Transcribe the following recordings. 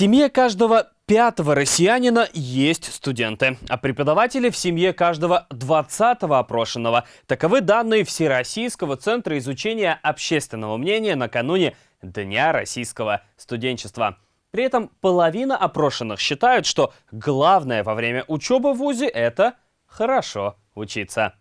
семье каждого пятого россиянина есть студенты, а преподаватели в семье каждого двадцатого опрошенного. Таковы данные Всероссийского центра изучения общественного мнения накануне Дня российского студенчества. При этом половина опрошенных считают, что главное во время учебы в ВУЗе – это хорошо учиться.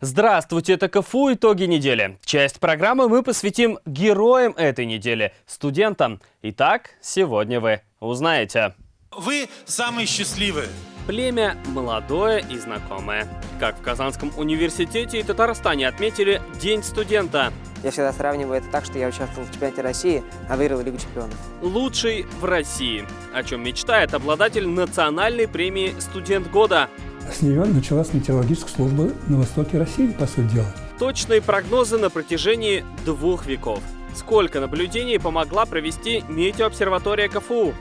Здравствуйте, это КФУ «Итоги недели». Часть программы мы посвятим героям этой недели – студентам. Итак, сегодня вы узнаете. Вы самые счастливые. Племя молодое и знакомое. Как в Казанском университете и Татарстане отметили День студента. Я всегда сравниваю это так, что я участвовал в чемпионате России, а выиграл Лигу чемпионов. Лучший в России. О чем мечтает обладатель национальной премии «Студент года». С нее началась метеорологическая служба на востоке России, по сути дела. Точные прогнозы на протяжении двух веков. Сколько наблюдений помогла провести метеообсерватория КФУ?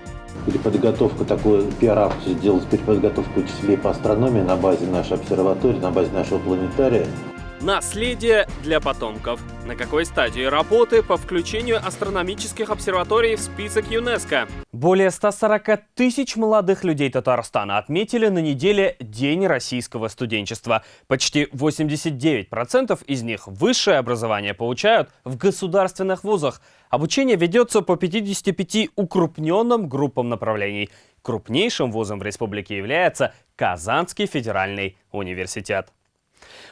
переподготовку, такую пиар-акцию сделать переподготовку учителей по астрономии на базе нашей обсерватории, на базе нашего планетария. Наследие для потомков. На какой стадии работы по включению астрономических обсерваторий в список ЮНЕСКО? Более 140 тысяч молодых людей Татарстана отметили на неделе День российского студенчества. Почти 89% из них высшее образование получают в государственных вузах. Обучение ведется по 55 укрупненным группам направлений. Крупнейшим вузом в республике является Казанский федеральный университет.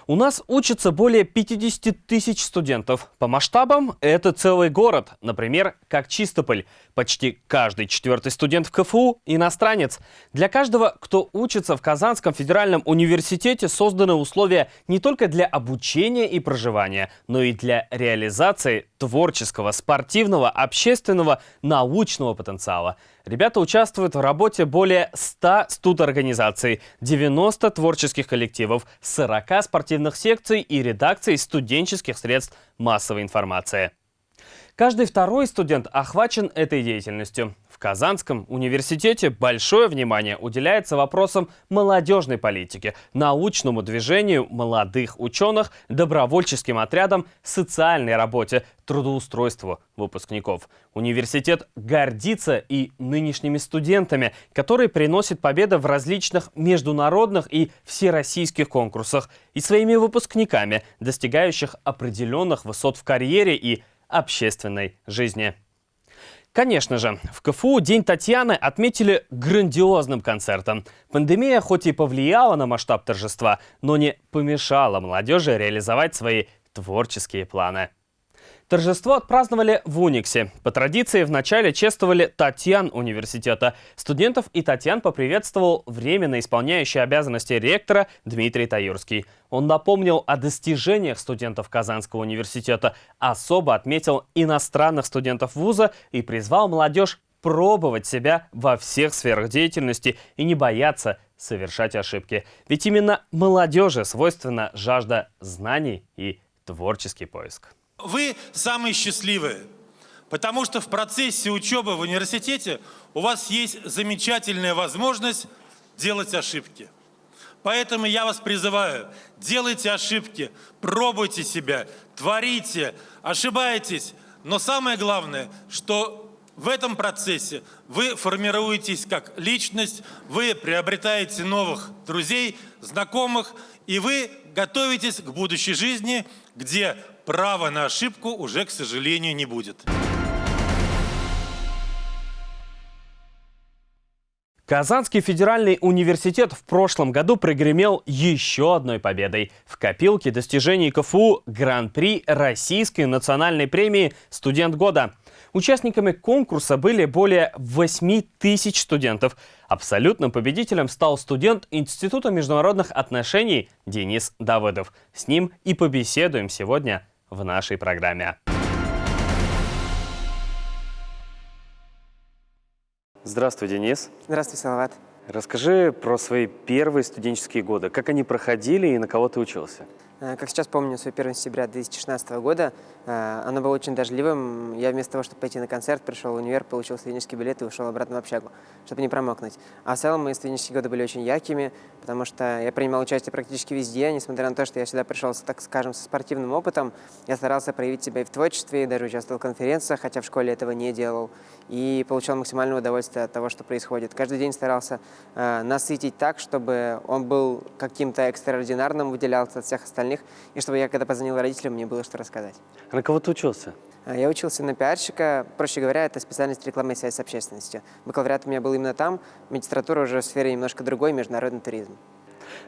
У нас учатся более 50 тысяч студентов. По масштабам это целый город, например, как Чистополь. Почти каждый четвертый студент в КФУ – иностранец. Для каждого, кто учится в Казанском федеральном университете, созданы условия не только для обучения и проживания, но и для реализации творческого, спортивного, общественного, научного потенциала. Ребята участвуют в работе более 100 студорганизаций, 90 творческих коллективов, 40 спортивных секций и редакций студенческих средств массовой информации. Каждый второй студент охвачен этой деятельностью. Казанском университете большое внимание уделяется вопросам молодежной политики, научному движению молодых ученых, добровольческим отрядам, социальной работе, трудоустройству выпускников. Университет гордится и нынешними студентами, которые приносят победы в различных международных и всероссийских конкурсах, и своими выпускниками, достигающих определенных высот в карьере и общественной жизни. Конечно же, в КФУ День Татьяны отметили грандиозным концертом. Пандемия хоть и повлияла на масштаб торжества, но не помешала молодежи реализовать свои творческие планы. Торжество отпраздновали в Униксе. По традиции вначале чествовали Татьян университета. Студентов и Татьян поприветствовал временно исполняющий обязанности ректора Дмитрий Таюрский. Он напомнил о достижениях студентов Казанского университета, особо отметил иностранных студентов вуза и призвал молодежь пробовать себя во всех сферах деятельности и не бояться совершать ошибки. Ведь именно молодежи свойственна жажда знаний и творческий поиск. Вы самые счастливые, потому что в процессе учебы в университете у вас есть замечательная возможность делать ошибки. Поэтому я вас призываю, делайте ошибки, пробуйте себя, творите, ошибайтесь. Но самое главное, что в этом процессе вы формируетесь как личность, вы приобретаете новых друзей, знакомых, и вы готовитесь к будущей жизни, где права на ошибку уже, к сожалению, не будет. Казанский федеральный университет в прошлом году прогремел еще одной победой. В копилке достижений КФУ Гран-при Российской национальной премии «Студент года». Участниками конкурса были более 8 тысяч студентов. Абсолютным победителем стал студент Института международных отношений Денис Давыдов. С ним и побеседуем сегодня в нашей программе. Здравствуй, Денис. Здравствуй, Салават. Расскажи про свои первые студенческие годы. Как они проходили и на кого ты учился? Э, как сейчас помню, свой 1 сентября 2016 года, э, оно было очень дождливым. Я вместо того, чтобы пойти на концерт, пришел в универ, получил студенческий билет и ушел обратно в общагу, чтобы не промокнуть. А в целом мои студенческие годы были очень яркими, потому что я принимал участие практически везде, несмотря на то, что я сюда пришел, так скажем, со спортивным опытом. Я старался проявить себя и в творчестве, и даже участвовал в конференциях, хотя в школе этого не делал. И получал максимальное удовольствие от того, что происходит. Каждый день старался э, насытить так, чтобы он был каким-то экстраординарным, выделялся от всех остальных, и чтобы я, когда позвонил родителям, мне было что рассказать. А на кого ты учился? Э, Я учился на пиарщика, проще говоря, это специальность рекламы и связь с общественностью. Бакалавриат у меня был именно там, магистратура уже в сфере немножко другой, международный туризм.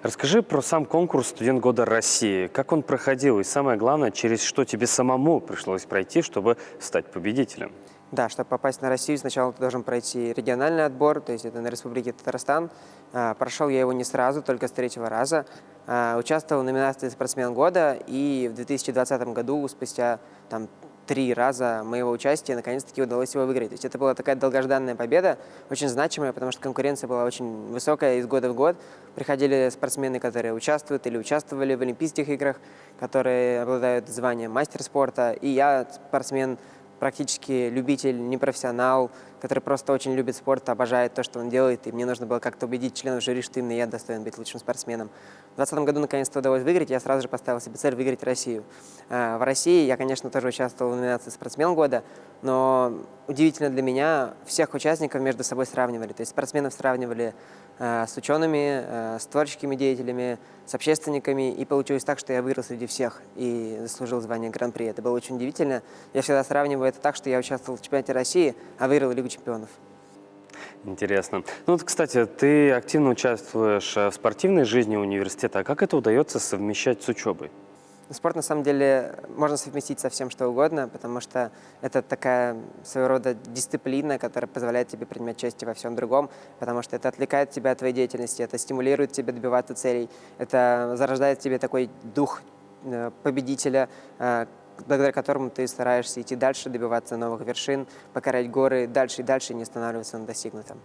Расскажи про сам конкурс «Студент года России». Как он проходил и самое главное, через что тебе самому пришлось пройти, чтобы стать победителем? Да, чтобы попасть на Россию, сначала ты должен пройти региональный отбор, то есть это на Республике Татарстан. А, Прошел я его не сразу, только с третьего раза. А, Участвовал в номинации «Спортсмен года», и в 2020 году, спустя там, три раза моего участия, наконец-таки удалось его выиграть. То есть это была такая долгожданная победа, очень значимая, потому что конкуренция была очень высокая из года в год. Приходили спортсмены, которые участвуют или участвовали в Олимпийских играх, которые обладают званием мастер спорта. И я спортсмен, практически любитель, не профессионал, который просто очень любит спорт, обожает то, что он делает, и мне нужно было как-то убедить членов жюри, что именно я достоин быть лучшим спортсменом. В 2020 году наконец-то удалось выиграть, я сразу же поставил себе цель выиграть Россию. А, В России я, конечно, тоже участвовал в номинации «Спортсмен года», но удивительно для меня, всех участников между собой сравнивали. То есть спортсменов сравнивали с учеными, э, с творческими деятелями, с общественниками, и получилось так, что я выиграл среди всех и заслужил звание Гран-при. Это было очень удивительно. Я всегда сравниваю это так, что я участвовал в чемпионате России, а выиграл Лигу чемпионов. Интересно. Ну вот, кстати, ты активно участвуешь э, в спортивной жизни университета. А как это удается совмещать с учебой? Спорт, на самом деле, можно совместить со всем, что угодно, потому что это такая своего рода дисциплина, которая позволяет тебе принимать участие во всем другом, потому что это отвлекает тебя от твоей деятельности, это стимулирует тебя добиваться целей, это зарождает в тебе такой дух э, победителя, э, благодаря которому ты стараешься идти дальше, добиваться новых вершин, покорять горы дальше и дальше не останавливаться на достигнутом.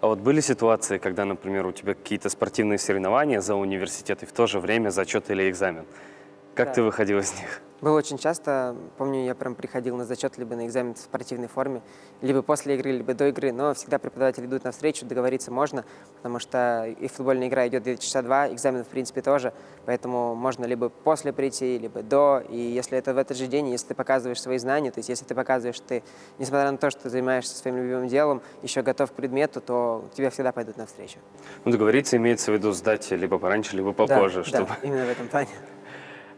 А вот были ситуации, когда, например, у тебя какие-то спортивные соревнования за университет и в то же время зачет или экзамен? Как Да. ты выходил из них? Было очень часто, помню, я прям приходил на зачет либо на экзамен в спортивной форме, либо после игры, либо до игры, но всегда преподаватели идут навстречу, договориться можно, потому что и футбольная игра идет 2 часа два, экзамен в принципе тоже, поэтому можно либо после прийти, либо до, и если это в этот же день, если ты показываешь свои знания, то есть если ты показываешь, что ты, несмотря на то, что ты занимаешься своим любимым делом, еще готов к предмету, то тебе всегда пойдут навстречу. Ну, договориться имеется в виду сдать либо пораньше, либо попозже. да, чтобы... да, именно в этом плане.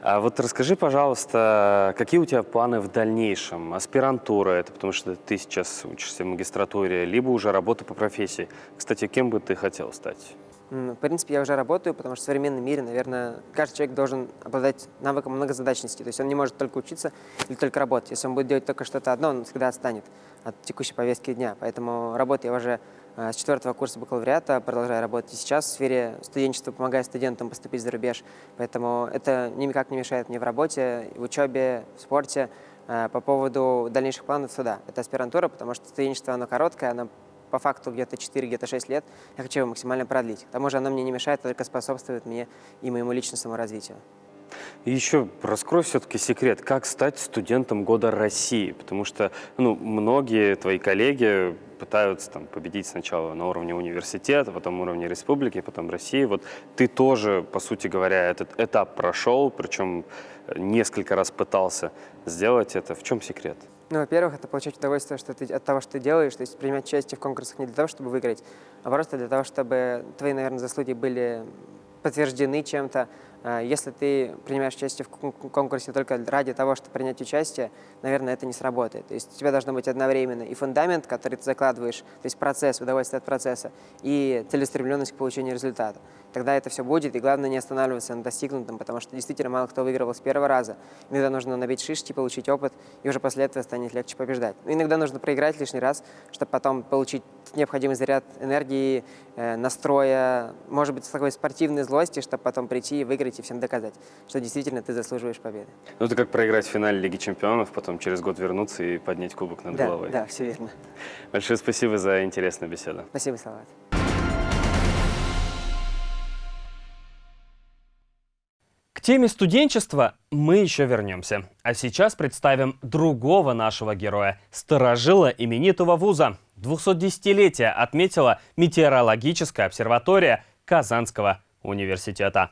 А вот расскажи, пожалуйста, какие у тебя планы в дальнейшем? Аспирантура это потому что ты сейчас учишься в магистратуре, либо уже работа по профессии. Кстати, кем бы ты хотел стать? В принципе, я уже работаю, потому что в современном мире, наверное, каждый человек должен обладать навыком многозадачности. То есть он не может только учиться или только работать. Если он будет делать только что-то одно, он всегда отстанет от текущей повестки дня. Поэтому работаю я уже с четвертого курса бакалавриата, продолжаю работать и сейчас в сфере студенчества, помогая студентам поступить за рубеж. Поэтому это никак не мешает мне в работе, в учебе, в спорте. Э, По поводу дальнейших планов, то да, это аспирантура, потому что студенчество, оно короткое, оно по факту где-то 4, где-то 6 лет. Я хочу его максимально продлить. К тому же оно мне не мешает, а только способствует мне и моему личностному развитию. И еще раскрой все-таки секрет, как стать студентом года России, потому что ну, многие твои коллеги пытаются там, победить сначала на уровне университета, потом уровне республики, потом России. Вот ты тоже, по сути говоря, этот этап прошел, причем э, несколько раз пытался сделать это. В чем секрет? Ну, во-первых, это получать удовольствие что ты, от того, что ты делаешь, то есть принимать участие в конкурсах не для того, чтобы выиграть, а просто для того, чтобы твои, наверное, заслуги были подтверждены чем-то. А Если ты принимаешь участие в кон- конкурсе только ради того, чтобы принять участие, наверное, это не сработает. То есть у тебя должно быть одновременно и фундамент, который ты закладываешь, то есть процесс, удовольствие от процесса, и целеустремленность к получению результата. Тогда это все будет, и главное не останавливаться на достигнутом, потому что действительно мало кто выигрывал с первого раза. Иногда нужно набить шишки, получить опыт, и уже после этого станет легче побеждать. Но иногда нужно проиграть лишний раз, чтобы потом получить необходимый заряд энергии, э, настроя, может быть, такой спортивной злости, чтобы потом прийти и выиграть и всем доказать, что действительно ты заслуживаешь победы. Ну, это как проиграть в финале Лиги Чемпионов, потом через год вернуться и поднять кубок над Да, головой. да, все верно. Большое спасибо за интересную беседу. Спасибо, Салават. К К теме студенчества мы еще вернемся. А сейчас представим другого нашего героя – старожила именитого вуза. 210-летие отметила метеорологическая обсерватория Казанского университета.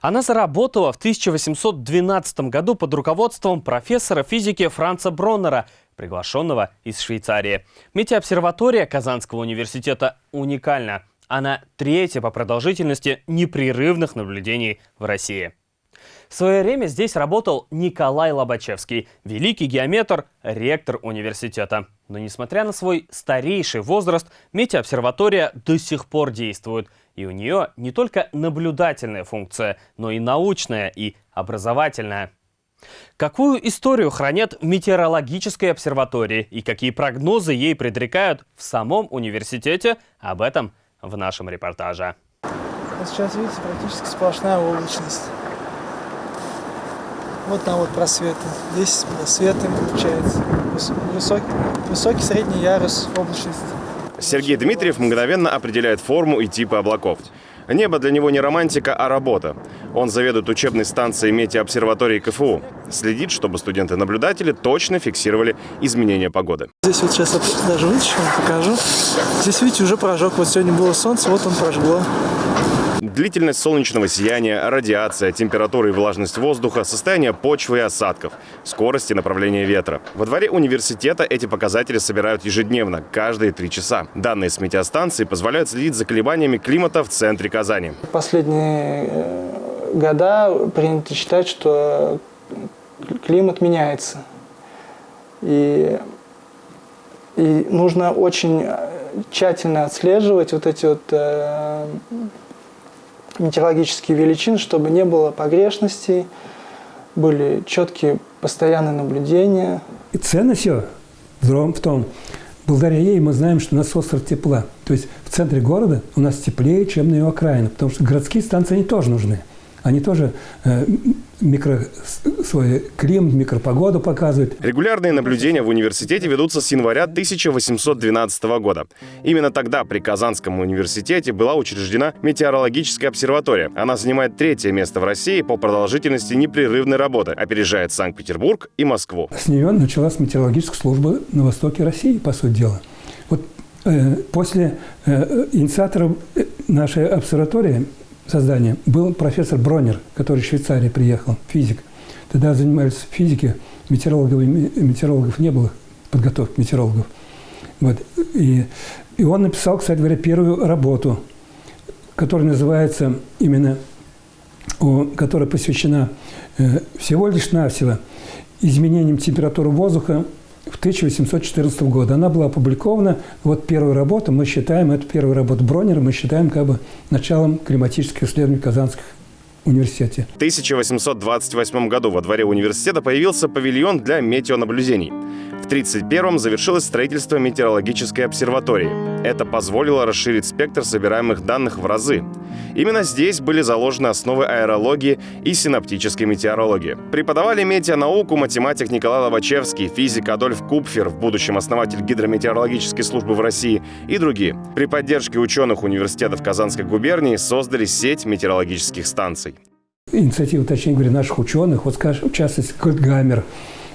Она заработала в 1812 году под руководством профессора физики Франца Броннера, приглашенного из Швейцарии. Метеообсерватория Казанского университета уникальна. Она третья по продолжительности непрерывных наблюдений в России. В свое время здесь работал Николай Лобачевский, великий геометр, ректор университета. Но несмотря на свой старейший возраст, метеообсерватория до сих пор действует. И у нее не только наблюдательная функция, но и научная и образовательная. Какую историю хранят в метеорологической обсерватории и какие прогнозы ей предрекают в самом университете, об этом в нашем репортаже. Сейчас, видите, практически сплошная облачность. Вот там вот просветы. Здесь просветы получается. Высокий, высокий средний ярус облачности. Сергей Дмитриев мгновенно определяет форму и типы облаков. Небо для него не романтика, а работа. Он заведует учебной станцией метеообсерватории КФУ. Следит, чтобы студенты-наблюдатели точно фиксировали изменения погоды. Здесь вот сейчас даже вытащу, покажу. Здесь, видите, уже прожег. Вот сегодня было солнце, вот он прожгло. Длительность солнечного сияния, радиация, температура и влажность воздуха, состояние почвы и осадков, скорость и направление ветра. Во дворе университета эти показатели собирают ежедневно, каждые три часа. Данные с метеостанции позволяют следить за колебаниями климата в центре Казани. Последние э, года принято считать, что климат меняется. И, и нужно очень тщательно отслеживать вот эти вот э, метеорологические величины, чтобы не было погрешностей, были четкие постоянные наблюдения. И ценность ее в том, благодаря ей мы знаем, что у нас остров тепла. То есть в центре города у нас теплее, чем на ее окраинах, потому что городские станции они тоже нужны. Они тоже э, микро, свой климат, микропогоду показывают. Регулярные наблюдения в университете ведутся с января 1812 года. Именно тогда при Казанском университете была учреждена метеорологическая обсерватория. Она занимает третье место в России по продолжительности непрерывной работы, опережает Санкт-Петербург и Москву. С нее началась метеорологическая служба на востоке России, по сути дела. Вот э, после э, инициаторов э, нашей обсерватории создания был профессор Бронер, который из Швейцарии приехал, физик. Тогда занимались физикой, метеорологов, метеорологов не было, подготовки метеорологов. Вот. И, и он написал, кстати говоря, первую работу, которая называется именно, которая посвящена э, всего лишь навсего изменениям температуры воздуха в 1814 году. Она была опубликована. Вот первая работа, мы считаем, это первая работа Бронера, мы считаем как бы началом климатических исследований Казанских университете. В 1828 году во дворе университета появился павильон для метеонаблюдений. В 1931-м завершилось строительство метеорологической обсерватории. Это позволило расширить спектр собираемых данных в разы. Именно здесь были заложены основы аэрологии и синаптической метеорологии. Преподавали метеонауку математик Николай Лобачевский, физик Адольф Купфер, в будущем основатель гидрометеорологической службы в России и другие. При поддержке ученых университетов Казанской губернии создали сеть метеорологических станций. Инициатива, точнее говоря, наших ученых, вот, скажем, в частности, Кольтгамер,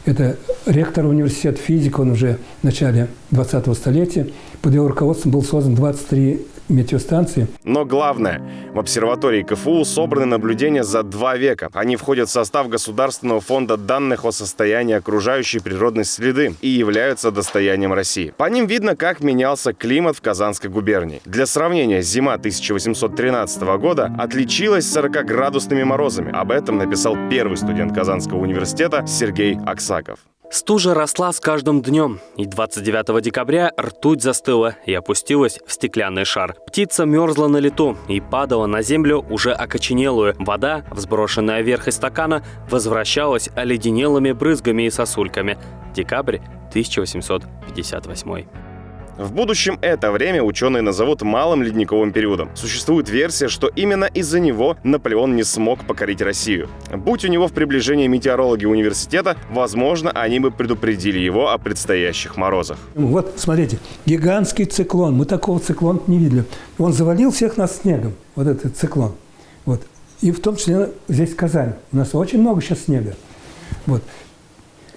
это ректор университета физик, он уже в начале 20-го столетия. Под его руководством был создан 23 метеостанции. Но главное, в обсерватории КФУ собраны наблюдения за два века. Они входят в состав Государственного фонда данных о состоянии окружающей природной среды и являются достоянием России. По ним видно, как менялся климат в Казанской губернии. Для сравнения, зима 1813 года отличилась 40-градусными морозами. Об этом написал первый студент Казанского университета Сергей Аксаков. Стужа росла с каждым днем, и 29 декабря ртуть застыла и опустилась в стеклянный шар. Птица мерзла на лету и падала на землю уже окоченелую. Вода, взброшенная вверх из стакана, возвращалась оледенелыми брызгами и сосульками. Декабрь 1858. В будущем это время ученые назовут малым ледниковым периодом. Существует версия, что именно из-за него Наполеон не смог покорить Россию. Будь у него в приближении метеорологи университета, возможно, они бы предупредили его о предстоящих морозах. Вот, смотрите, гигантский циклон. Мы такого циклона не видели. Он завалил всех нас снегом, вот этот циклон. Вот. и в том числе здесь Казань. У нас очень много сейчас снега. Вот.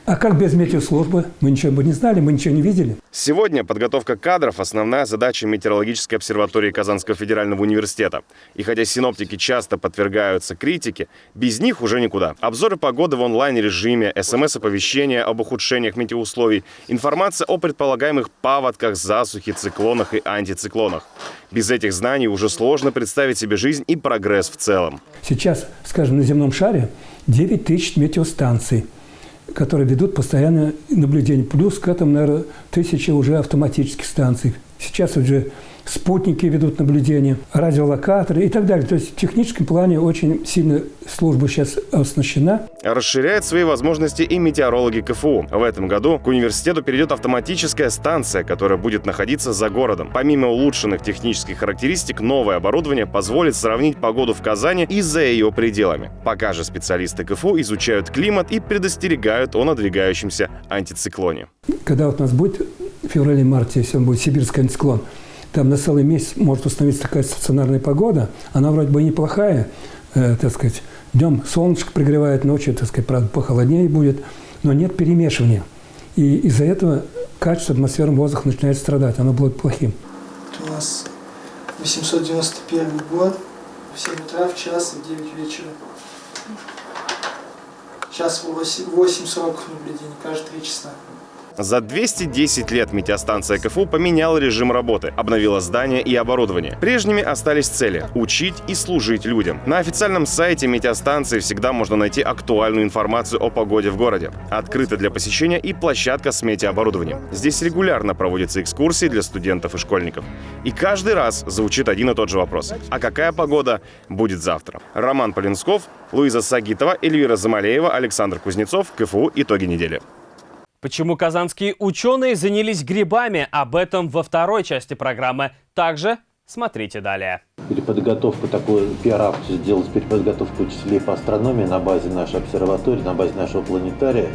А как без метеослужбы? Мы ничего бы не знали, мы ничего не видели. Сегодня подготовка кадров – основная задача Метеорологической обсерватории Казанского федерального университета. И хотя синоптики часто подвергаются критике, без них уже никуда. Обзоры погоды в онлайн-режиме, смс-оповещения об ухудшениях метеоусловий, информация о предполагаемых паводках, засухе, циклонах и антициклонах. Без этих знаний уже сложно представить себе жизнь и прогресс в целом. Сейчас, скажем, на земном шаре 9 тысяч метеостанций – которые ведут постоянное наблюдение. Плюс к этому, наверное, тысячи уже автоматических станций. Сейчас уже спутники ведут наблюдение, радиолокаторы и так далее. То есть в техническом плане очень сильно служба сейчас оснащена. Расширяет свои возможности и метеорологи КФУ. В этом году к университету перейдет автоматическая станция, которая будет находиться за городом. Помимо улучшенных технических характеристик, новое оборудование позволит сравнить погоду в Казани и за ее пределами. Пока же специалисты КФУ изучают климат и предостерегают о надвигающемся антициклоне. Когда вот у нас будет в феврале-марте, если он будет сибирский антициклон, там на целый месяц может установиться такая стационарная погода. Она вроде бы неплохая, э, так сказать. Днем солнышко пригревает, ночью, так сказать, правда, похолоднее будет, но нет перемешивания. И из-за этого качество атмосферного воздуха начинает страдать, оно будет плохим. У нас 891 год, в 7 утра, в час в 9 вечера. Сейчас 8.40 наблюдений, каждые 3 часа. За 210 лет метеостанция КФУ поменяла режим работы, обновила здание и оборудование. Прежними остались цели – учить и служить людям. На официальном сайте метеостанции всегда можно найти актуальную информацию о погоде в городе. Открыта для посещения и площадка с метеооборудованием. Здесь регулярно проводятся экскурсии для студентов и школьников. И каждый раз звучит один и тот же вопрос. А какая погода будет завтра? Роман Полинсков, Луиза Сагитова, Эльвира Замалеева, Александр Кузнецов. КФУ. Итоги недели. Почему казанские ученые занялись грибами? Об этом во второй части программы. Также смотрите далее. Переподготовку такой пиар-акцию сделать переподготовку учителей по астрономии на базе нашей обсерватории, на базе нашего планетария.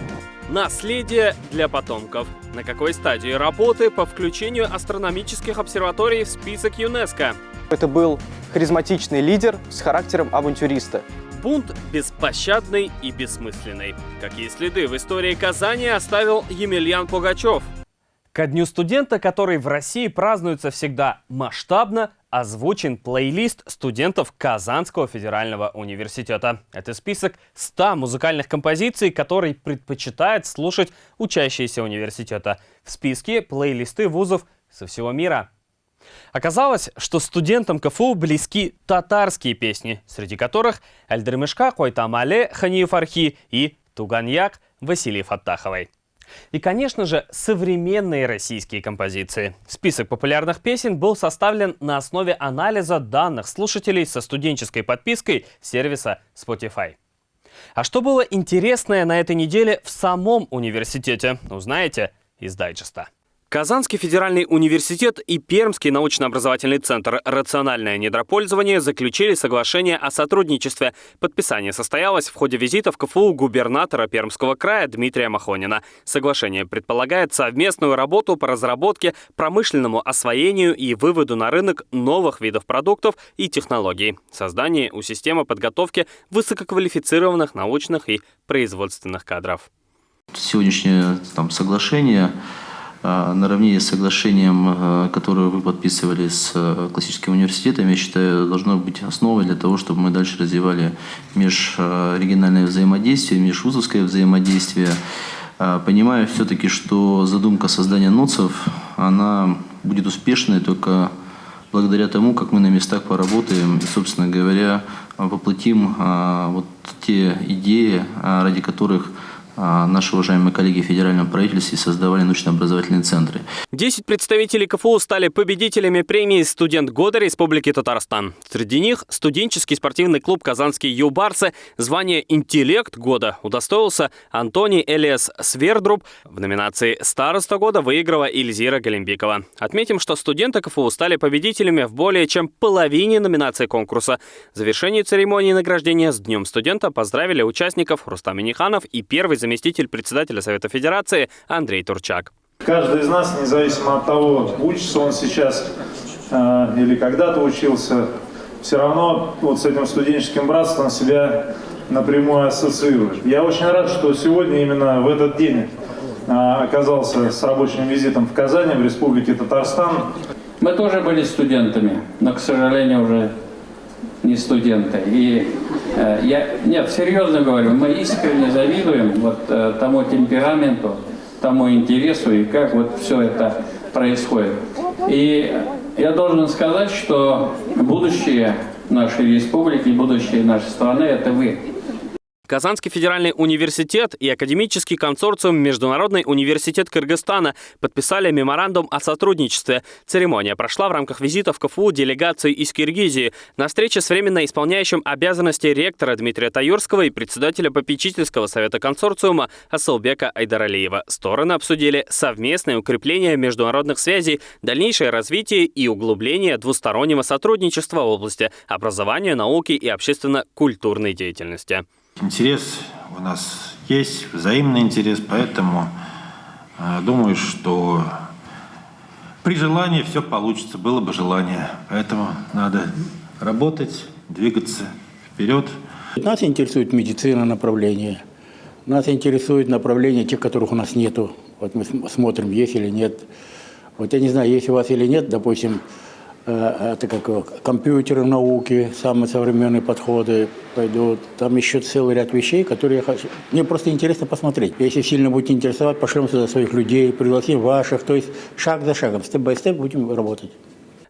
Наследие для потомков. На какой стадии работы по включению астрономических обсерваторий в список ЮНЕСКО? Это был харизматичный лидер с характером авантюриста. Бунт беспощадный и бессмысленный. Какие следы в истории Казани оставил Емельян Пугачев? Ко Дню студента, который в России празднуется всегда масштабно, озвучен плейлист студентов Казанского федерального университета. Это список 100 музыкальных композиций, которые предпочитает слушать учащиеся университета. В списке плейлисты вузов со всего мира. Оказалось, что студентам КФУ близки татарские песни, среди которых Эльдермешка Койтамале Ханиев Архи и Туганьяк Василий Фаттаховой. И, конечно же, современные российские композиции. Список популярных песен был составлен на основе анализа данных слушателей со студенческой подпиской сервиса Spotify. А что было интересное на этой неделе в самом университете, узнаете из дайджеста. Казанский федеральный университет и Пермский научно-образовательный центр «Рациональное недропользование» заключили соглашение о сотрудничестве. Подписание состоялось в ходе визита в КФУ губернатора Пермского края Дмитрия Махонина. Соглашение предполагает совместную работу по разработке, промышленному освоению и выводу на рынок новых видов продуктов и технологий, создании у системы подготовки высококвалифицированных научных и производственных кадров. Сегодняшнее там, соглашение наравне с соглашением, а, которое вы подписывали с а, классическим университетом, я считаю, должно быть основой для того, чтобы мы дальше развивали межрегиональное взаимодействие, межвузовское взаимодействие. Понимаю все-таки, что задумка создания НОЦов, она будет успешной только благодаря тому, как мы на местах поработаем и, собственно говоря, воплотим вот те идеи, ради которых а, наши уважаемые коллеги в федеральном правительстве создавали научно-образовательные центры. Десять представителей КФУ стали победителями премии «Студент года Республики Татарстан». Среди них студенческий спортивный клуб «Казанские юбарсы». Звание «Интеллект года» удостоился Антоний Элиас Свердруб. В номинации «Староста года» выиграла Ильзира Галимбикова. Отметим, что студенты КФУ стали победителями в более чем половине номинаций конкурса. В завершении церемонии награждения с Днем студента поздравили участников Рустам Миниханов и первый заместитель председателя Совета Федерации Андрей Турчак. Каждый из нас, независимо от того, учится он сейчас э, или когда-то учился, все равно вот с этим студенческим братством себя напрямую ассоциируешь. Я очень рад, что сегодня именно в этот день а, оказался с рабочим визитом в Казани, в Республике Татарстан. Мы тоже были студентами, но, к сожалению, уже не студенты. И э, я, нет, серьезно говорю, мы искренне завидуем вот э, тому темпераменту, тому интересу и как вот все это происходит. И я должен сказать, что будущее нашей республики, будущее нашей страны – это вы. Казанский федеральный университет и академический консорциум Международный университет Кыргызстана подписали меморандум о сотрудничестве. Церемония прошла в рамках визита в КФУ делегации из Киргизии. На встрече с временно исполняющим обязанности ректора Дмитрия Таюрского и председателя попечительского совета консорциума Асылбека Айдаралиева стороны обсудили совместное укрепление международных связей, дальнейшее развитие и углубление двустороннего сотрудничества в области образования, науки и общественно-культурной деятельности. Интерес у нас есть, взаимный интерес, поэтому э, думаю, что при желании все получится, было бы желание. Поэтому надо работать, двигаться вперед. Нас интересует медицина направление. Нас интересует направление тех, которых у нас нету. Вот мы смотрим, есть или нет. Вот я не знаю, есть у вас или нет, допустим, это как компьютеры науки, самые современные подходы пойдут. Там еще целый ряд вещей, которые я хочу. Мне просто интересно посмотреть. Если сильно будете интересовать, пошлем сюда своих людей, пригласим ваших. То есть шаг за шагом, степ-бай-степ будем работать.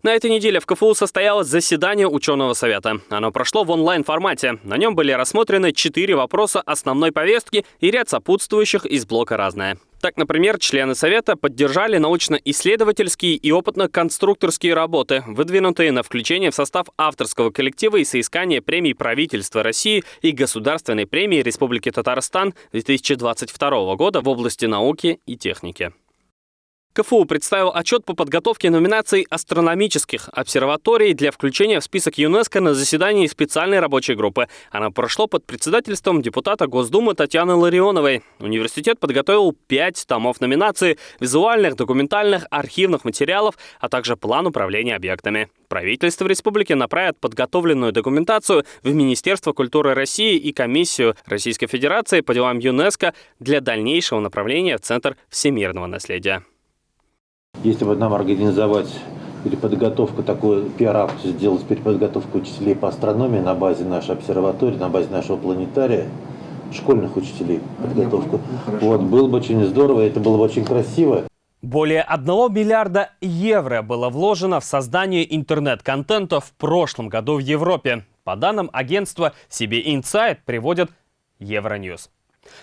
На этой неделе в КФУ состоялось заседание ученого совета. Оно прошло в онлайн-формате. На нем были рассмотрены четыре вопроса основной повестки и ряд сопутствующих из блока «Разное». Так, например, члены Совета поддержали научно-исследовательские и опытно-конструкторские работы, выдвинутые на включение в состав авторского коллектива и соискание премий правительства России и Государственной премии Республики Татарстан 2022 года в области науки и техники. КФУ представил отчет по подготовке номинаций астрономических обсерваторий для включения в список ЮНЕСКО на заседании специальной рабочей группы. Оно прошло под председательством депутата Госдумы Татьяны Ларионовой. Университет подготовил пять томов номинаций визуальных, документальных, архивных материалов, а также план управления объектами. Правительство республики направит подготовленную документацию в Министерство культуры России и Комиссию Российской Федерации по делам ЮНЕСКО для дальнейшего направления в Центр всемирного наследия. Если бы нам организовать переподготовку, такую пиар-акцию сделать переподготовку учителей по астрономии на базе нашей обсерватории, на базе нашего планетария, школьных учителей подготовку. Вот, было бы очень здорово, это было бы очень красиво. Более 1 миллиарда евро было вложено в создание интернет-контента в прошлом году в Европе. По данным агентства CB Insight приводит Евроньюз.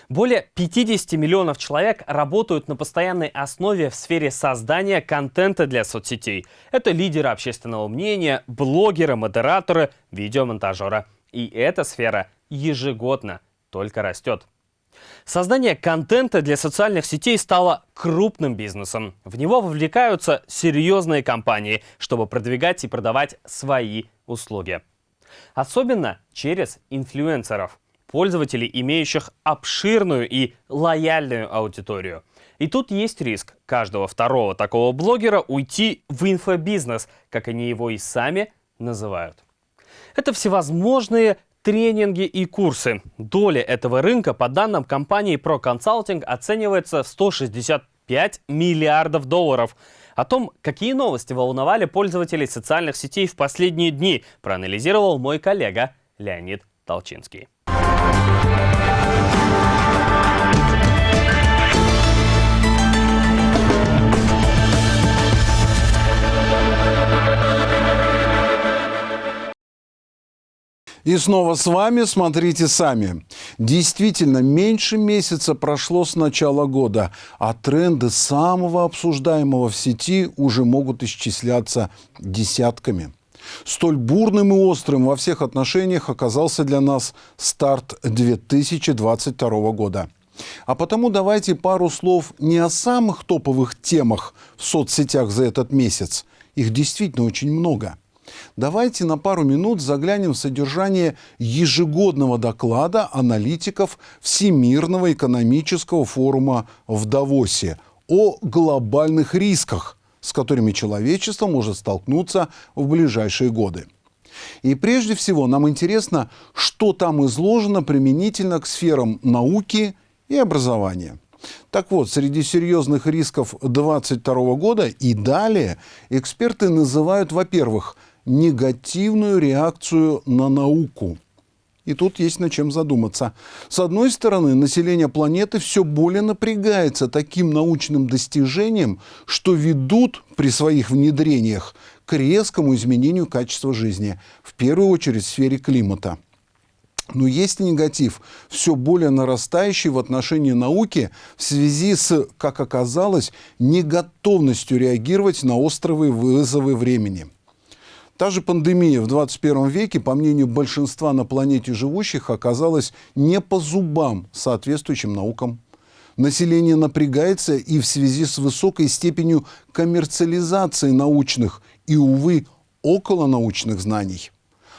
Более 50 миллионов человек работают на постоянной основе в сфере создания контента для соцсетей. Это лидеры общественного мнения, блогеры, модераторы, видеомонтажеры. И эта сфера ежегодно только растет. Создание контента для социальных сетей стало крупным бизнесом. В него вовлекаются серьезные компании, чтобы продвигать и продавать свои услуги. Особенно через инфлюенсеров – пользователей, имеющих обширную и лояльную аудиторию. И тут есть риск каждого второго такого блогера уйти в инфобизнес, как они его и сами называют. Это всевозможные тренинги и курсы. Доля этого рынка, по данным компании Pro Consulting, оценивается в 165 миллиардов долларов. О том, какие новости волновали пользователей социальных сетей в последние дни, проанализировал мой коллега Леонид Толчинский. И снова с вами «Смотрите сами». Действительно, меньше месяца прошло с начала года, а тренды самого обсуждаемого в сети уже могут исчисляться десятками. Столь бурным и острым во всех отношениях оказался для нас старт 2022 года. А потому давайте пару слов не о самых топовых темах в соцсетях за этот месяц. Их действительно очень много – Давайте на пару минут заглянем в содержание ежегодного доклада аналитиков Всемирного экономического форума в Давосе о глобальных рисках, с которыми человечество может столкнуться в ближайшие годы. И прежде всего нам интересно, что там изложено применительно к сферам науки и образования. Так вот, среди серьезных рисков 2022 года и далее эксперты называют, во-первых, негативную реакцию на науку. И тут есть над чем задуматься. С одной стороны, население планеты все более напрягается таким научным достижением, что ведут при своих внедрениях к резкому изменению качества жизни, в первую очередь в сфере климата. Но есть негатив, все более нарастающий в отношении науки в связи с, как оказалось, неготовностью реагировать на острые вызовы времени – Та же пандемия в 21 веке, по мнению большинства на планете живущих, оказалась не по зубам соответствующим наукам. Население напрягается и в связи с высокой степенью коммерциализации научных и, увы, околонаучных знаний.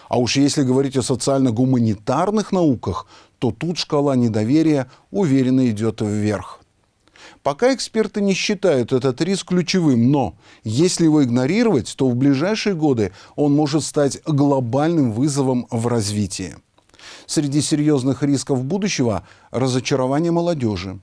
А уж если говорить о социально-гуманитарных науках, то тут шкала недоверия уверенно идет вверх. Пока эксперты не считают этот риск ключевым, но если его игнорировать, то в ближайшие годы он может стать глобальным вызовом в развитии. Среди серьезных рисков будущего – разочарование молодежи,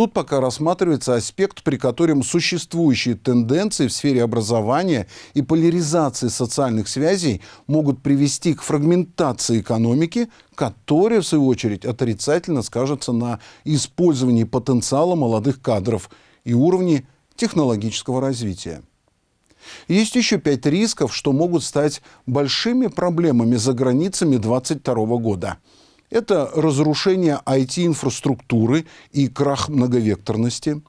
Тут пока рассматривается аспект, при котором существующие тенденции в сфере образования и поляризации социальных связей могут привести к фрагментации экономики, которая, в свою очередь, отрицательно скажется на использовании потенциала молодых кадров и уровне технологического развития. Есть еще пять рисков, что могут стать большими проблемами за границами 2022 года – это разрушение IT-инфраструктуры и крах многовекторности,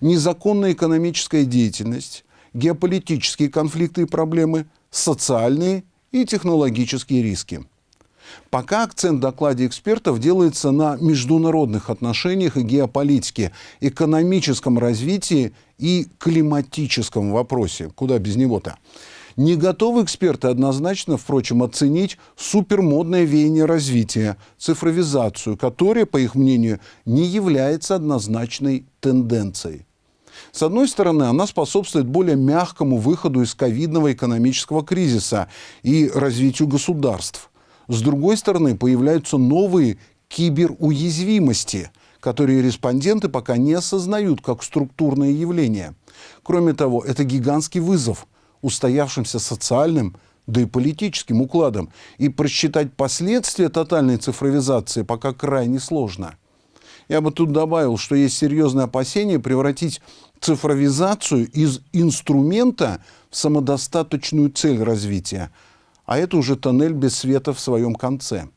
незаконная экономическая деятельность, геополитические конфликты и проблемы, социальные и технологические риски. Пока акцент в докладе экспертов делается на международных отношениях и геополитике, экономическом развитии и климатическом вопросе. Куда без него-то? Не готовы эксперты однозначно, впрочем, оценить супермодное веяние развития, цифровизацию, которая, по их мнению, не является однозначной тенденцией. С одной стороны, она способствует более мягкому выходу из ковидного экономического кризиса и развитию государств. С другой стороны, появляются новые киберуязвимости, которые респонденты пока не осознают как структурное явление. Кроме того, это гигантский вызов – устоявшимся социальным, да и политическим укладом. И просчитать последствия тотальной цифровизации пока крайне сложно. Я бы тут добавил, что есть серьезное опасение превратить цифровизацию из инструмента в самодостаточную цель развития. А это уже тоннель без света в своем конце.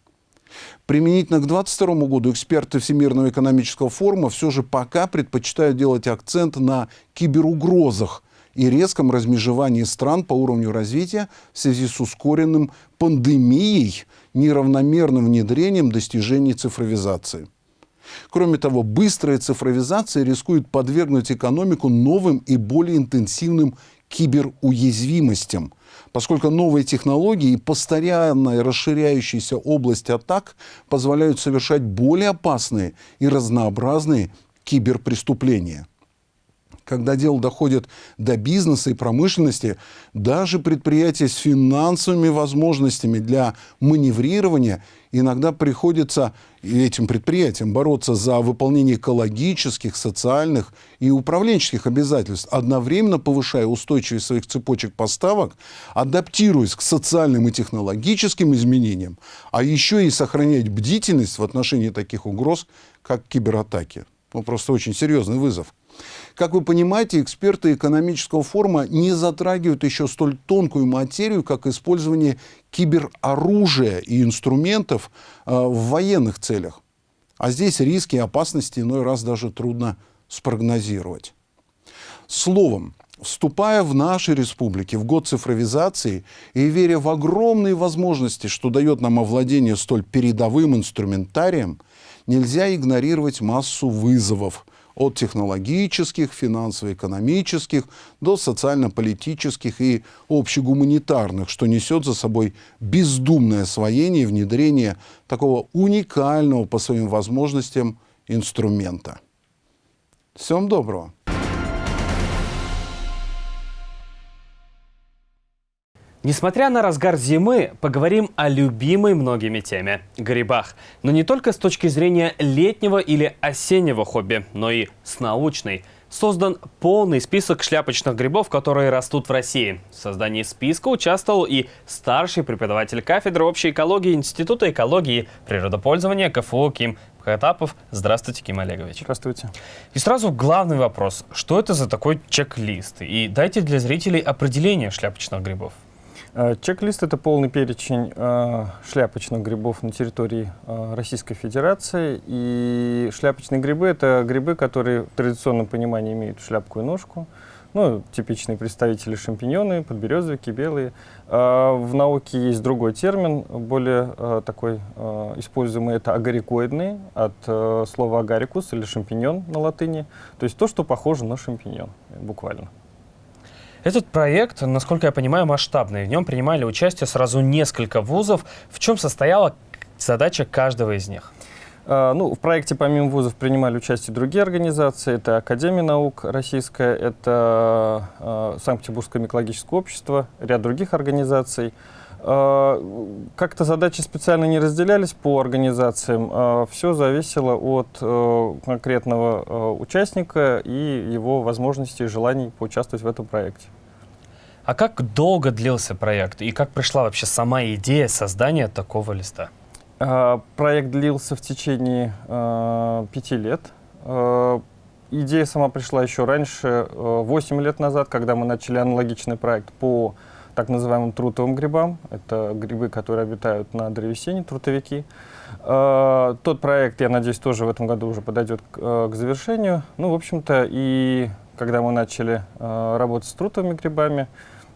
Применительно к 2022 году эксперты Всемирного экономического форума все же пока предпочитают делать акцент на киберугрозах – и резком размежевании стран по уровню развития в связи с ускоренным пандемией, неравномерным внедрением достижений цифровизации. Кроме того, быстрая цифровизация рискует подвергнуть экономику новым и более интенсивным киберуязвимостям, поскольку новые технологии и постоянно расширяющаяся область атак позволяют совершать более опасные и разнообразные киберпреступления когда дело доходит до бизнеса и промышленности, даже предприятия с финансовыми возможностями для маневрирования иногда приходится этим предприятиям бороться за выполнение экологических, социальных и управленческих обязательств, одновременно повышая устойчивость своих цепочек поставок, адаптируясь к социальным и технологическим изменениям, а еще и сохранять бдительность в отношении таких угроз, как кибератаки. Ну, просто очень серьезный вызов. Как вы понимаете, эксперты экономического форума не затрагивают еще столь тонкую материю, как использование кибероружия и инструментов э, в военных целях. А здесь риски и опасности иной раз даже трудно спрогнозировать. Словом, вступая в нашей республике в год цифровизации и веря в огромные возможности, что дает нам овладение столь передовым инструментарием, нельзя игнорировать массу вызовов, от технологических, финансово-экономических до социально-политических и общегуманитарных, что несет за собой бездумное освоение и внедрение такого уникального по своим возможностям инструмента. Всем доброго! Несмотря на разгар зимы, поговорим о любимой многими теме – грибах. Но не только с точки зрения летнего или осеннего хобби, но и с научной. Создан полный список шляпочных грибов, которые растут в России. В создании списка участвовал и старший преподаватель кафедры общей экологии Института экологии и природопользования КФУ Ким Хатапов. Здравствуйте, Ким Олегович. Здравствуйте. И сразу главный вопрос. Что это за такой чек-лист? И дайте для зрителей определение шляпочных грибов. Э, чек-лист – это полный перечень э, шляпочных грибов на территории э, Российской Федерации. И шляпочные грибы – это грибы, которые в традиционном понимании имеют шляпку и ножку. Ну, типичные представители шампиньоны, подберезовики, белые. В науке есть другой термин, более такой используемый – это агарикоидные, от слова агарикус или шампиньон на латыни. То есть то, что похоже на шампиньон, буквально. Этот проект, насколько я понимаю, масштабный. В нем принимали участие сразу несколько вузов. В чем состояла задача каждого из них? Uh, ну, в проекте помимо вузов принимали участие другие организации. Это Академия наук российская, это uh, Санкт-Петербургское микологическое общество, ряд других организаций. Uh, Как-то задачи специально не разделялись по организациям. Все зависело от конкретного участника и его возможностей и желаний поучаствовать в этом проекте. А как долго длился проект и как пришла вообще сама идея создания такого листа? Проект длился в течение э, пяти лет. Э, идея сама пришла еще раньше, э, 8 лет назад, когда мы начали аналогичный проект по так называемым трутовым грибам. Это грибы, которые обитают на древесине, трутовики. Э, тот проект, я надеюсь, тоже в этом году уже подойдет к, э, к завершению. Ну, в общем-то, и когда мы начали э, работать с трутовыми грибами,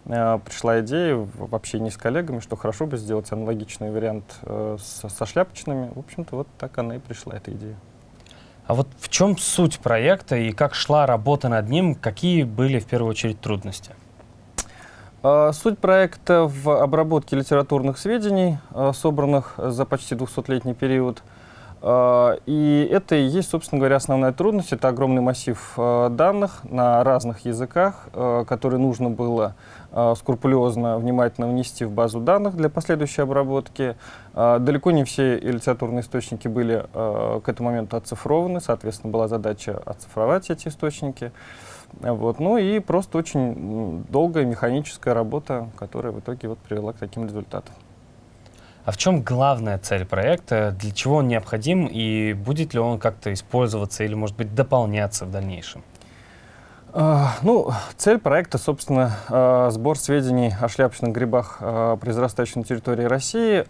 Э, пришла идея в общении с коллегами, что хорошо бы сделать аналогичный вариант э, со, со шляпочными. В общем-то, вот так она и пришла, эта идея. А вот в чем суть проекта и как шла работа над ним? Какие были в первую очередь трудности? Э, суть проекта в обработке литературных сведений, собранных за почти 200-летний период. И это и есть, собственно говоря, основная трудность. Это огромный массив данных на разных языках, которые нужно было скрупулезно, внимательно внести в базу данных для последующей обработки. Далеко не все литературные источники были к этому моменту оцифрованы, соответственно, была задача оцифровать эти источники. Вот. Ну и просто очень долгая механическая работа, которая в итоге вот привела к таким результатам. А в чем главная цель проекта? Для чего он необходим и будет ли он как-то использоваться или, может быть, дополняться в дальнейшем? А, ну, цель проекта, собственно, а, сбор сведений о шляпочных грибах, а, произрастающих на территории России.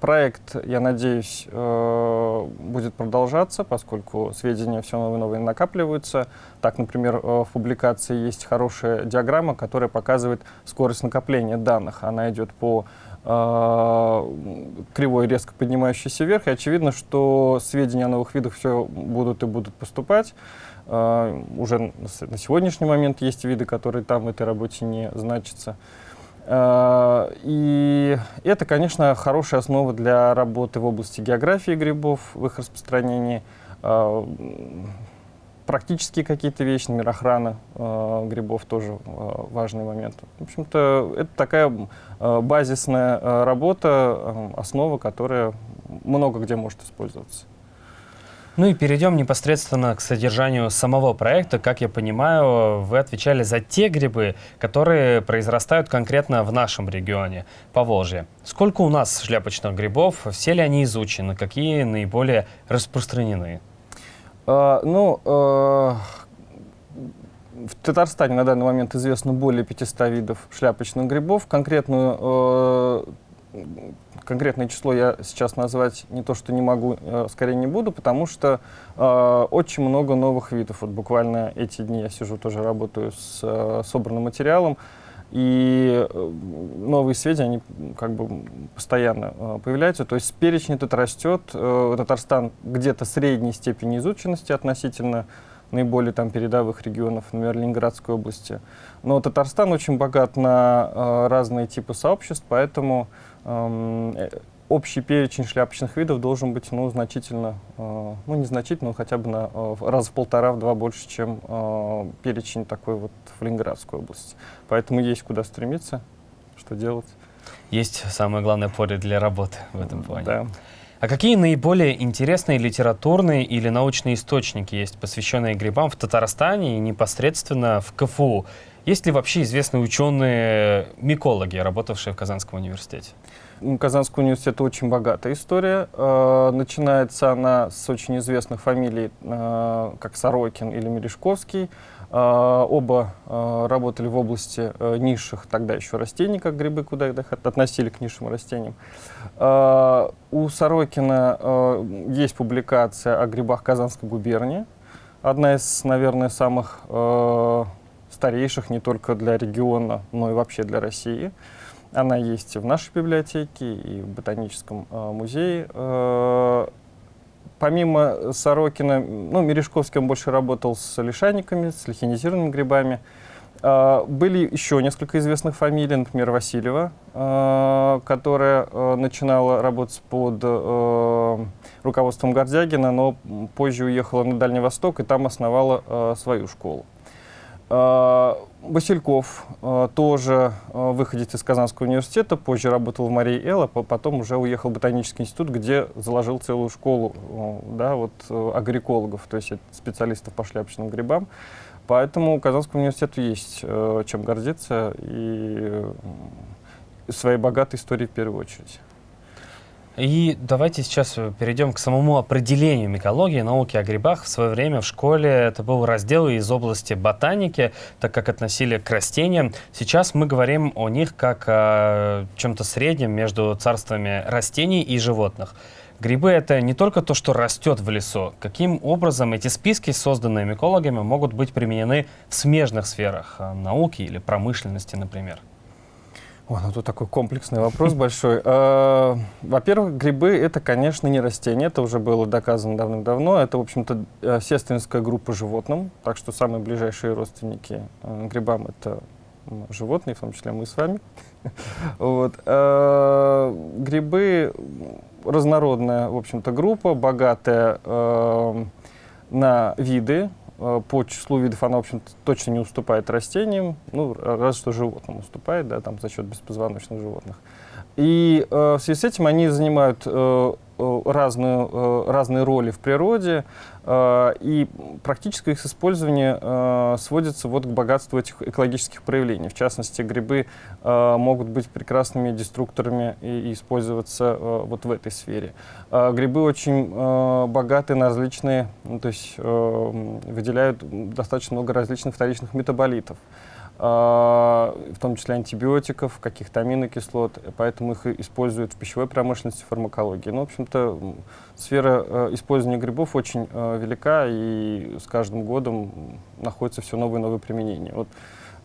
Проект, я надеюсь, будет продолжаться, поскольку сведения все новые и новые накапливаются. Так, например, в публикации есть хорошая диаграмма, которая показывает скорость накопления данных. Она идет по кривой, резко поднимающейся вверх, и очевидно, что сведения о новых видах все будут и будут поступать. Uh, уже на сегодняшний момент есть виды, которые там в этой работе не значатся. Uh, и это, конечно, хорошая основа для работы в области географии грибов, в их распространении. Uh, практические какие-то вещи, например, охрана грибов тоже важный момент. В общем-то, это такая базисная работа, основа, которая много где может использоваться. Ну и перейдем непосредственно к содержанию самого проекта. Как я понимаю, вы отвечали за те грибы, которые произрастают конкретно в нашем регионе, по Волжье. Сколько у нас шляпочных грибов? Все ли они изучены? Какие наиболее распространены? А, ну, а, в Татарстане на данный момент известно более 500 видов шляпочных грибов. Конкретную а, конкретное число я сейчас назвать не то, что не могу, э, скорее не буду, потому что э, очень много новых видов. Вот буквально эти дни я сижу, тоже работаю с э, собранным материалом, и э, новые сведения, они как бы постоянно э, появляются. То есть перечень этот растет. Э, Татарстан где-то средней степени изученности относительно наиболее там передовых регионов, например, Ленинградской области. Но Татарстан очень богат на э, разные типы сообществ, поэтому общий перечень шляпочных видов должен быть ну, значительно, э, ну не значительно, но хотя бы на э, раз в полтора-в два больше, чем перечень такой вот в Ленинградской области. Поэтому есть куда стремиться. что делать. Есть самое главное поле для работы в этом плане. Да. А какие наиболее интересные литературные или научные источники есть, посвященные грибам в Татарстане и непосредственно в КФУ? Есть ли вообще известные ученые-микологи, работавшие в Казанском университете? У Казанского университета очень богатая история. Э, начинается она с очень известных фамилий, э, как Сорокин или Мережковский. Э, оба работали в области низших тогда еще растений, как грибы, куда их относили к низшим растениям. У Сорокина есть публикация о грибах Казанской губернии. Одна из, наверное, самых старейших не только для региона, но и вообще для России. Она есть в нашей библиотеке и в Ботаническом э, музее. Э, помимо Сорокина, ну, Мережковский он больше работал с лишайниками, с лихинизированными грибами. Э, были еще несколько известных фамилий, например, Васильева, которая начинала работать под руководством Гордягина, но позже уехала на Дальний Восток и там основала свою школу. Э, Васильков э, тоже э, выходец из Казанского университета, позже работал в Марии Эл, а потом уже уехал в Ботанический институт, где заложил целую школу да, вот, агрикологов, то есть специалистов по шляпочным грибам. Поэтому Казанскому университету есть чем гордиться и своей богатой историей в первую очередь. И давайте сейчас перейдем к самому определению микологии, науки о грибах. В свое время в школе это был раздел из области ботаники, так как относили к растениям. Сейчас мы говорим о них как о чем-то среднем между царствами растений и животных. Грибы — это не только то, что растет в лесу. Каким образом эти списки, созданные микологами, могут быть применены в смежных сферах науки или промышленности, например? О, ну тут такой комплексный вопрос большой. Э, во-первых, грибы — это, конечно, не растения, это уже было доказано давным-давно. Это, в общем-то, э, сестринская группа животным, так что самые ближайшие родственники э, грибам — это животные, в том числе мы с вами. вот. Грибы — разнородная, в общем-то, группа, богатая на виды, по числу видов она, в общем точно не уступает растениям, ну, разве что животным уступает, да, там за счет беспозвоночных животных. И э, в связи с этим они занимают э, э разную, э, разные роли в природе, э, и практическое их использование э, сводится вот к богатству этих экологических проявлений. В частности, грибы э, могут быть прекрасными деструкторами и, использоваться э, вот в этой сфере. Э, грибы очень э, богаты на различные, ну, то есть э, выделяют достаточно много различных вторичных метаболитов. А, в том числе антибиотиков, каких-то аминокислот, поэтому их используют в пищевой промышленности, фармакологии. Ну, в общем-то, сфера э, использования грибов очень э, велика, и с каждым годом находится все новые и новые применения. Вот,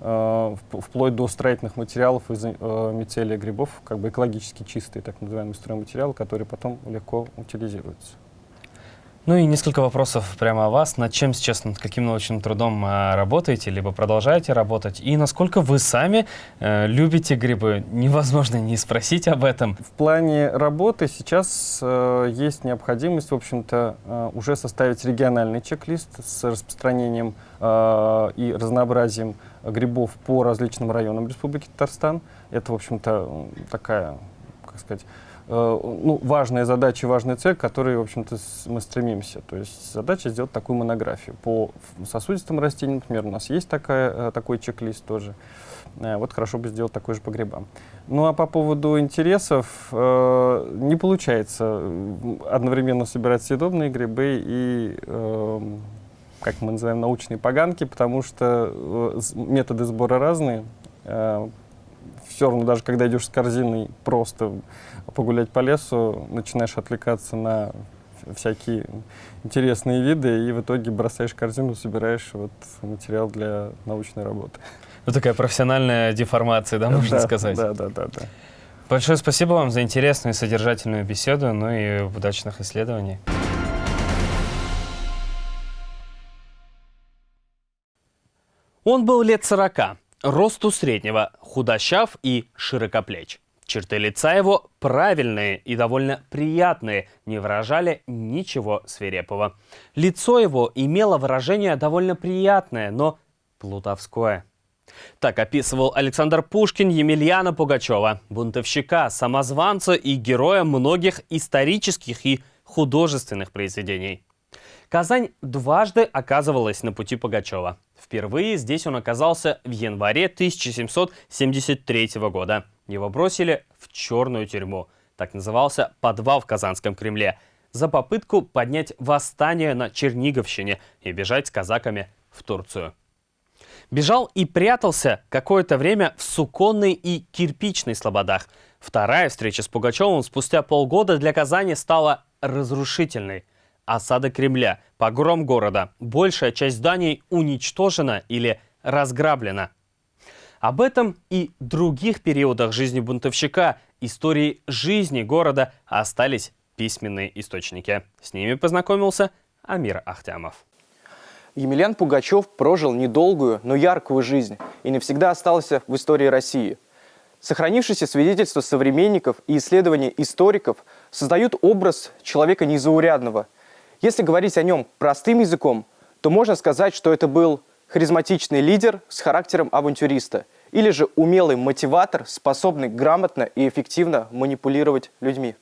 э, вплоть до строительных материалов из мицелия грибов, как бы экологически чистые, так называемые стройматериалы, которые потом легко утилизируются. Ну и несколько вопросов прямо о вас. Над чем сейчас, над каким научным трудом э, работаете, либо продолжаете работать? И насколько вы сами э, любите грибы? Невозможно не спросить об этом. В плане работы сейчас э, есть необходимость, в общем-то, э, уже составить региональный чек-лист с распространением э, и разнообразием грибов по различным районам Республики Татарстан. Это, в общем-то, такая, как сказать, ну, важная задача, важная цель, к которой, в общем-то, мы стремимся. То есть задача сделать такую монографию. По сосудистым растениям, например, у нас есть такая, э, такой чек-лист тоже. Э, вот хорошо бы сделать такой же по грибам. Ну а по поводу интересов, э, не получается одновременно собирать съедобные грибы и, э, как мы называем, научные поганки, потому что методы сбора разные. Э, все равно, даже когда идешь с корзиной просто погулять по лесу, начинаешь отвлекаться на всякие интересные виды, и в итоге бросаешь корзину, собираешь вот материал для научной работы. Ну, такая профессиональная деформация, да, можно да, сказать? Да, да, да, да. Большое спасибо вам за интересную и содержательную беседу, ну и удачных исследований. Он был лет сорока, росту среднего, худощав и широкоплеч. Черты лица его правильные и довольно приятные, не выражали ничего свирепого. Лицо его имело выражение довольно приятное, но плутовское. Так описывал Александр Пушкин Емельяна Пугачева, бунтовщика, самозванца и героя многих исторических и художественных произведений. Казань дважды оказывалась на пути Пугачева. Впервые здесь он оказался в январе 1773 года. Его бросили в черную тюрьму. Так назывался подвал в Казанском Кремле. За попытку поднять восстание на Черниговщине и бежать с казаками в Турцию. Бежал и прятался какое-то время в Суконной и Кирпичной слободах. Вторая встреча с Пугачевым спустя полгода для Казани стала разрушительной. Осада Кремля, погром города, большая часть зданий уничтожена или разграблена. Об этом и других периодах жизни бунтовщика, истории жизни города остались письменные источники. С ними познакомился Амир Ахтямов. Емельян Пугачев прожил недолгую, но яркую жизнь и навсегда остался в истории России. Сохранившиеся свидетельства современников и исследования историков создают образ человека незаурядного. Если говорить о нем простым языком, то можно сказать, что это был харизматичный лидер с характером авантюриста или же умелый мотиватор, способный грамотно и эффективно манипулировать людьми.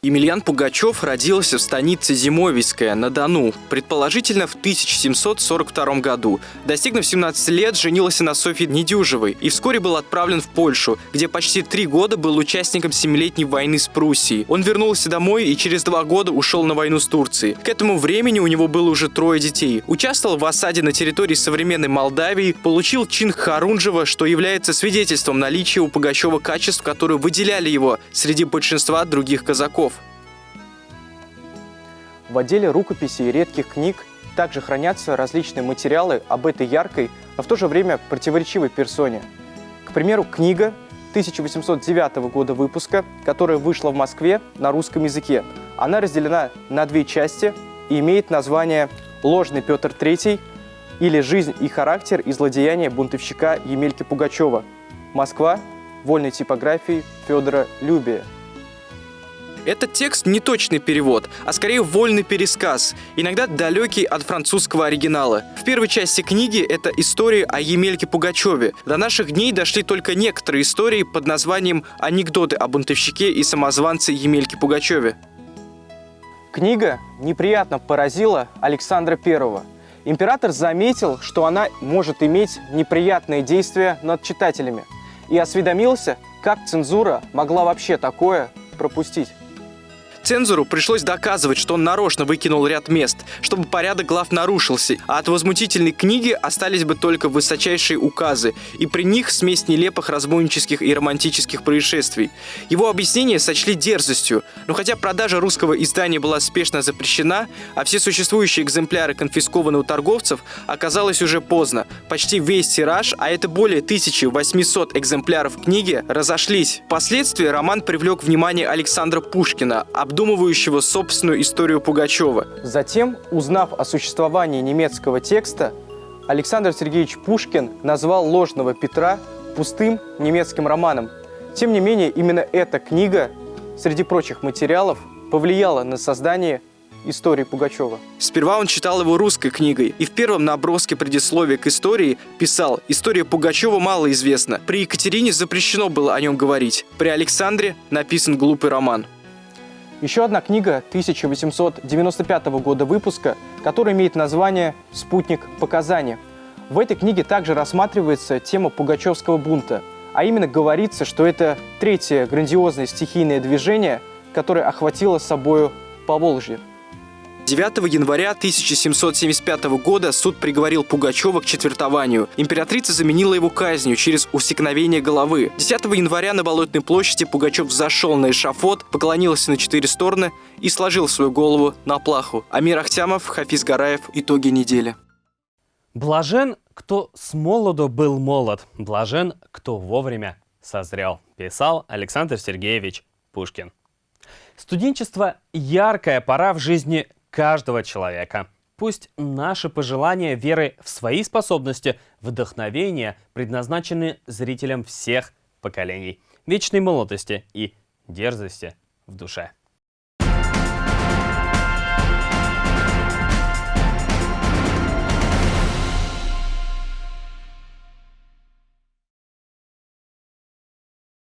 Емельян Пугачев родился в станице Зимовийская на Дону, предположительно в 1742 году. Достигнув 17 лет, женился на Софье Недюжевой и вскоре был отправлен в Польшу, где почти три года был участником Семилетней войны с Пруссией. Он вернулся домой и через два года ушел на войну с Турцией. К этому времени у него было уже трое детей. Участвовал в осаде на территории современной Молдавии, получил чин Харунжева, что является свидетельством наличия у Пугачева качеств, которые выделяли его среди большинства других казаков. В отделе рукописей и редких книг также хранятся различные материалы об этой яркой, но в то же время противоречивой персоне. К примеру, книга 1809 года выпуска, которая вышла в Москве на русском языке. Она разделена на две части и имеет название «Ложный Петр III» или «Жизнь и характер и злодеяния бунтовщика Емельки Пугачева». Москва. Вольной типографии Федора Любия. Этот текст не точный перевод, а скорее вольный пересказ, иногда далекий от французского оригинала. В первой части книги это история о Емельке Пугачеве. До наших дней дошли только некоторые истории под названием «Анекдоты о бунтовщике и самозванце Емельке Пугачеве». Книга неприятно поразила Александра Первого. Император заметил, что она может иметь неприятные действия над читателями и осведомился, как цензура могла вообще такое пропустить. Цензору пришлось доказывать, что он нарочно выкинул ряд мест, чтобы порядок глав нарушился, а от возмутительной книги остались бы только высочайшие указы, и при них смесь нелепых разбойнических и романтических происшествий. Его объяснение сочли дерзостью, но хотя продажа русского издания была спешно запрещена, а все существующие экземпляры конфискованы у торговцев, оказалось уже поздно. Почти весь тираж, а это более 1800 экземпляров книги, разошлись. Впоследствии роман привлек внимание Александра Пушкина, обдумывающего собственную историю Пугачева. Затем, узнав о существовании немецкого текста, Александр Сергеевич Пушкин назвал «Ложного Петра» пустым немецким романом. Тем не менее, именно эта книга, среди прочих материалов, повлияла на создание истории Пугачева. Сперва он читал его русской книгой и в первом наброске предисловия к истории писал «История Пугачева мало известна. При Екатерине запрещено было о нем говорить. При Александре написан глупый роман». Еще одна книга 1895 года выпуска, которая имеет название «Спутник показания». В этой книге также рассматривается тема пугачевского бунта, а именно говорится, что это третье грандиозное стихийное движение, которое охватило собою Поволжье. 9 января 1775 года суд приговорил Пугачева к четвертованию. Императрица заменила его казнью через усекновение головы. 10 января на Болотной площади Пугачев зашел на эшафот, поклонился на четыре стороны и сложил свою голову на плаху. Амир Ахтямов, Хафиз Гараев. Итоги недели. Блажен, кто с молоду был молод. Блажен, кто вовремя созрел. Писал Александр Сергеевич Пушкин. Студенчество – яркая пора в жизни каждого человека. Пусть наши пожелания веры в свои способности, вдохновения предназначены зрителям всех поколений, вечной молодости и дерзости в душе.